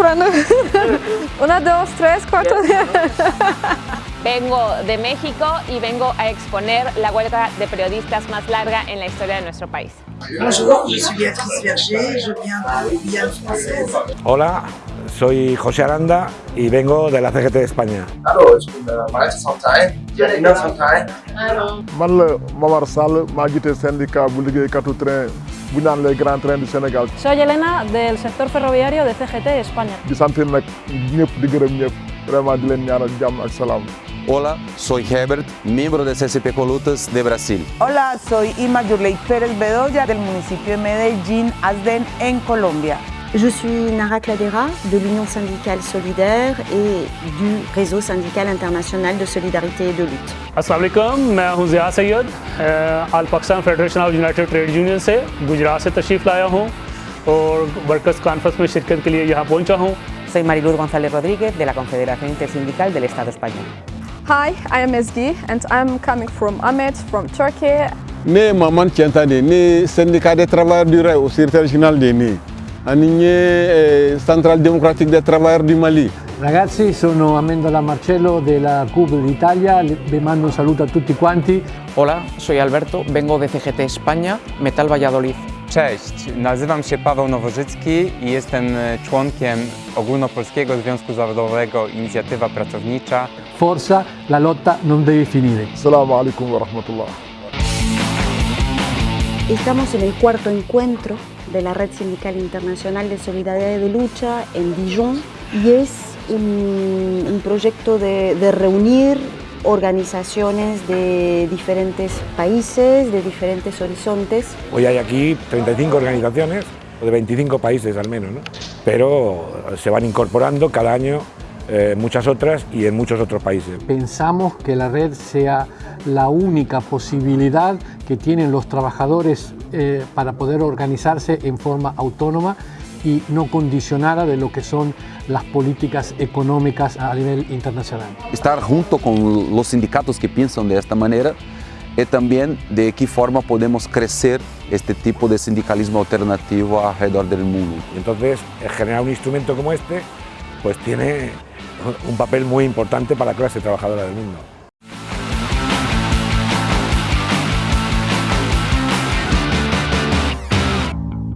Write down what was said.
Una, dos, tres, cuatro. Vengo de México y vengo a exponer la huelga de periodistas más larga en la historia de nuestro país. Hola, soy José Aranda y vengo de la CGT de España. Hallo, bu naan les grands trains du Sénégal Soy Elena del sector ferroviario de CGT España. di sant nag ñëpp di gërëm ñëpp vraiment di leen ñaanal jàmm ak salaam Hola, soy Herbert, miembro de CCP Colutas de Brasil. Hola, soy Ima Yurley Pérez Bedoya del municipio de Medellín, Asden, en Colombia. Je suis Nara Cladera de l'Union syndicale solidaire et du réseau syndical international de solidarité et de lutte. Aslam मैं हूं ज़िया सैयद आल Pakistan federation of united trade union से गुजरात से तशरीफ़ लाया हूं और workers conference में शिरकत के लिए यहाँ पहुंचा हूं Soy Mariluz González Rodríguez de la Confederación Intersindical del Estado Español. Hi, I am Ezgi and I'm coming from Ahmet from Turkey. ne Maman Tientane ne syndicat des travailleurs du rail au secrétaire général de ne Ani ne centrale démocratique des travailleurs du Mali Ragazzi, sono Amendola Marcello della CUB d'Italia, vi mando un saluto a tutti quanti. Hola, soy Alberto, vengo de CGT España, Metal Valladolid. Cześć, nazywam się Paweł Nowożycki i jestem członkiem Ogólnopolskiego Związku Zawodowego Inicjatywa Pracownicza. Forza, la lotta non deve finire. salaamu aleykum wa rahmatullah Estamos en el cuarto encuentro de la Red Sindical Internacional de Solidaridad y de Lucha en Dijon y es un, un proyecto de, de reunir organizaciones de diferentes países, de diferentes horizontes. Hoy hay aquí 35 organizaciones, o de 25 países al menos, ¿no? pero se van incorporando cada año eh, muchas otras y en muchos otros países. Pensamos que la red sea la única posibilidad que tienen los trabajadores eh, para poder organizarse en forma autónoma y no condicionada de lo que son las políticas económicas a nivel internacional. Estar junto con los sindicatos que piensan de esta manera y también de qué forma podemos crecer este tipo de sindicalismo alternativo alrededor del mundo. Entonces, eh, generar un instrumento como este, pues tiene un papel muy importante para la clase trabajadora del mundo.